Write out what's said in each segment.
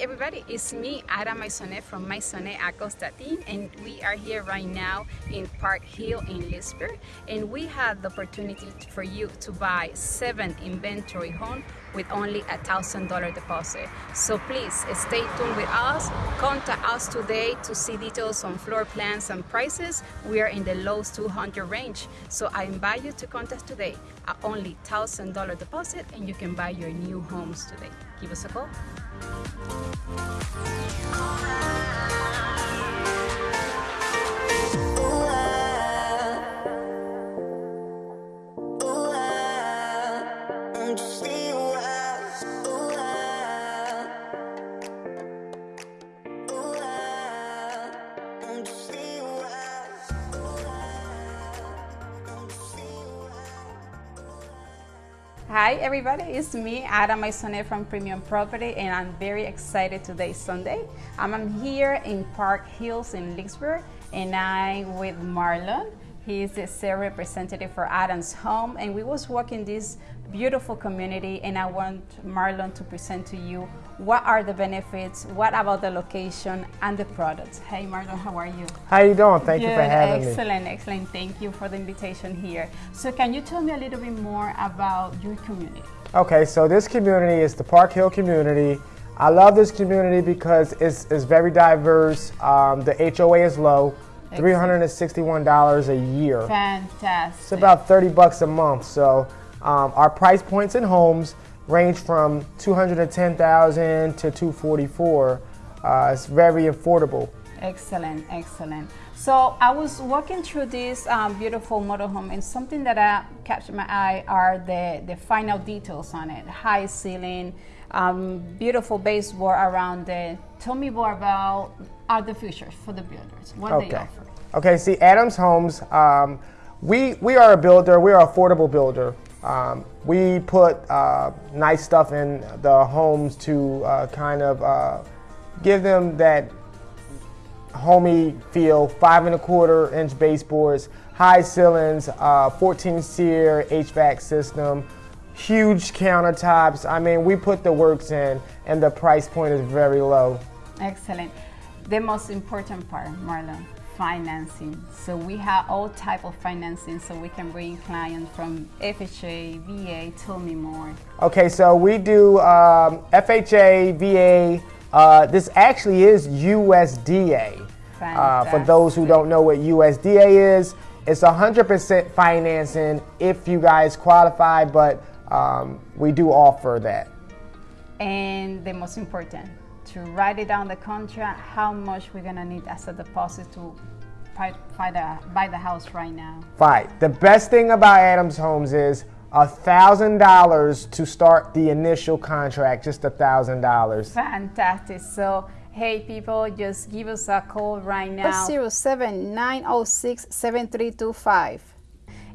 everybody, it's me, Ada Maisonet from Maisonet Acostatin, and we are here right now in Park Hill in Leesburg, and we have the opportunity for you to buy seven inventory homes with only a thousand dollar deposit. So please stay tuned with us. Contact us today to see details on floor plans and prices. We are in the low 200 range. So I invite you to contact today at only thousand dollar deposit and you can buy your new homes today. Give us a call. Hi everybody, it's me, Ada Maisonet from Premium Property and I'm very excited today, Sunday. Um, I'm here in Park Hills in Leesburg and I'm with Marlon. He's the sales representative for Adams Home and we was walking this beautiful community and I want Marlon to present to you what are the benefits, what about the location and the products. Hey Marlon, how are you? How you doing? Thank Good, you for having excellent, me. Excellent, excellent. Thank you for the invitation here. So can you tell me a little bit more about your community? Okay, so this community is the Park Hill community. I love this community because it's, it's very diverse. Um, the HOA is low, $361 a year. Fantastic. It's about 30 bucks a month. So um, our price points in homes range from 210,000 to 244. Uh, it's very affordable. Excellent, excellent. So I was walking through this um, beautiful model home, and something that uh, captured my eye are the, the final details on it. High ceiling, um, beautiful baseboard around it. Tell me more about are the features for the builders. What okay. they offer. Okay. See, Adams Homes. Um, we we are a builder. We are an affordable builder. Um, we put uh, nice stuff in the homes to uh, kind of uh, give them that homey feel. Five and a quarter inch baseboards, high ceilings, uh, 14 SEER HVAC system, huge countertops. I mean, we put the works in, and the price point is very low. Excellent. The most important part, Marlon, financing. So we have all type of financing so we can bring clients from FHA, VA, tell me more. Okay, so we do um, FHA, VA, uh, this actually is USDA. Uh, for those who don't know what USDA is, it's 100% financing if you guys qualify, but um, we do offer that. And the most important, to write it down the contract, how much we're gonna need as a deposit to buy, buy, the, buy the house right now. Fine. The best thing about Adams Homes is a thousand dollars to start the initial contract, just a thousand dollars. Fantastic. So hey people, just give us a call right now. 07 906 7325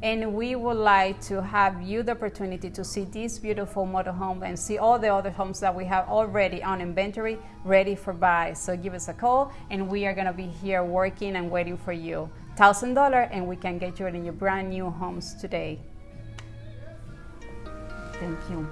and we would like to have you the opportunity to see this beautiful model home and see all the other homes that we have already on inventory ready for buy. So give us a call and we are going to be here working and waiting for you. $1,000 and we can get you in your brand new homes today. Thank you.